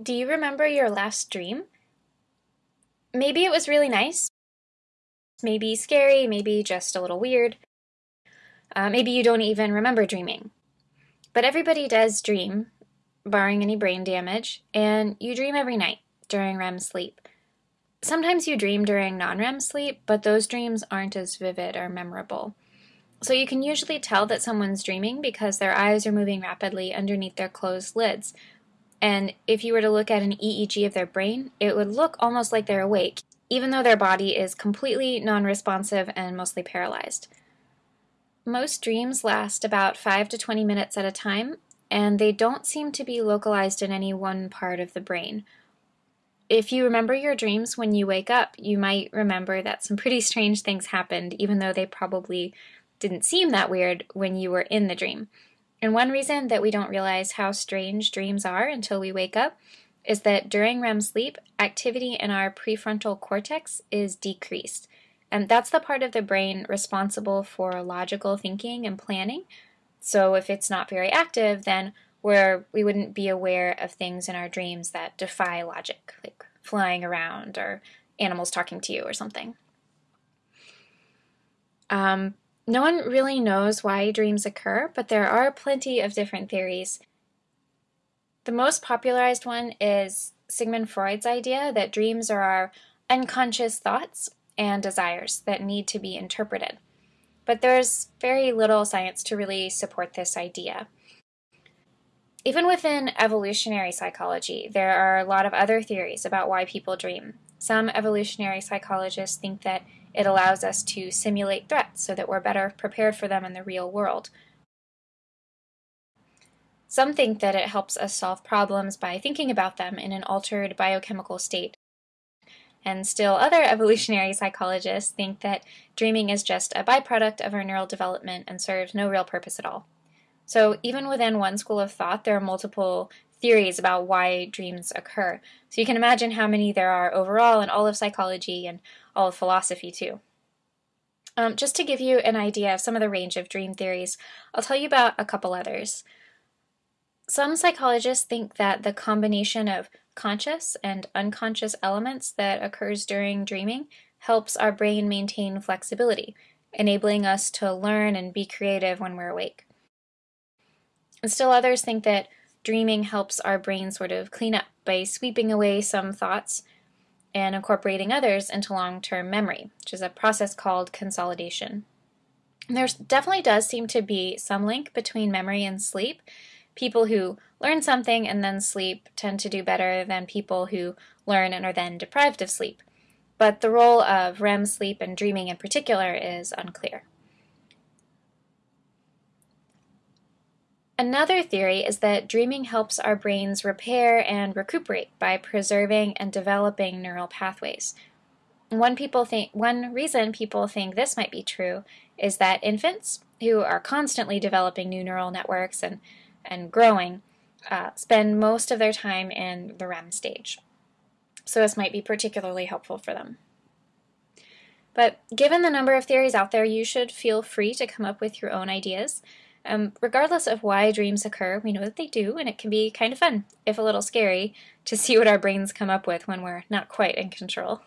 Do you remember your last dream? Maybe it was really nice, maybe scary, maybe just a little weird. Uh, maybe you don't even remember dreaming. But everybody does dream, barring any brain damage, and you dream every night during REM sleep. Sometimes you dream during non REM sleep, but those dreams aren't as vivid or memorable. So you can usually tell that someone's dreaming because their eyes are moving rapidly underneath their closed lids. And if you were to look at an EEG of their brain, it would look almost like they're awake, even though their body is completely non responsive and mostly paralyzed. Most dreams last about 5 to 20 minutes at a time, and they don't seem to be localized in any one part of the brain. If you remember your dreams when you wake up, you might remember that some pretty strange things happened, even though they probably didn't seem that weird when you were in the dream. And one reason that we don't realize how strange dreams are until we wake up is that during REM sleep, activity in our prefrontal cortex is decreased. And that's the part of the brain responsible for logical thinking and planning. So if it's not very active, then we wouldn't be aware of things in our dreams that defy logic, like flying around or animals talking to you or something. Um, no one really knows why dreams occur, but there are plenty of different theories. The most popularized one is Sigmund Freud's idea that dreams are our unconscious thoughts and desires that need to be interpreted. But there's very little science to really support this idea. Even within evolutionary psychology, there are a lot of other theories about why people dream. Some evolutionary psychologists think that it allows us to simulate threats so that we're better prepared for them in the real world. Some think that it helps us solve problems by thinking about them in an altered biochemical state. And still other evolutionary psychologists think that dreaming is just a byproduct of our neural development and serves no real purpose at all. So even within one school of thought, there are multiple theories about why dreams occur. So you can imagine how many there are overall in all of psychology and all of philosophy too. Um, just to give you an idea of some of the range of dream theories, I'll tell you about a couple others. Some psychologists think that the combination of conscious and unconscious elements that occurs during dreaming helps our brain maintain flexibility, enabling us to learn and be creative when we're awake. And still others think that dreaming helps our brain sort of clean up by sweeping away some thoughts and incorporating others into long-term memory, which is a process called consolidation. There definitely does seem to be some link between memory and sleep. People who learn something and then sleep tend to do better than people who learn and are then deprived of sleep. But the role of REM sleep and dreaming in particular is unclear. Another theory is that dreaming helps our brains repair and recuperate by preserving and developing neural pathways. One, people think, one reason people think this might be true is that infants, who are constantly developing new neural networks and, and growing, uh, spend most of their time in the REM stage. So this might be particularly helpful for them. But given the number of theories out there, you should feel free to come up with your own ideas. Um, regardless of why dreams occur, we know that they do, and it can be kind of fun, if a little scary, to see what our brains come up with when we're not quite in control.